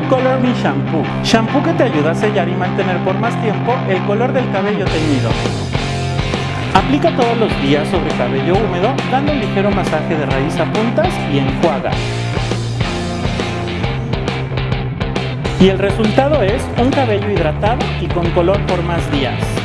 Color me Shampoo. Shampoo que te ayuda a sellar y mantener por más tiempo el color del cabello teñido. Aplica todos los días sobre cabello húmedo, dando un ligero masaje de raíz a puntas y enjuaga. Y el resultado es un cabello hidratado y con color por más días.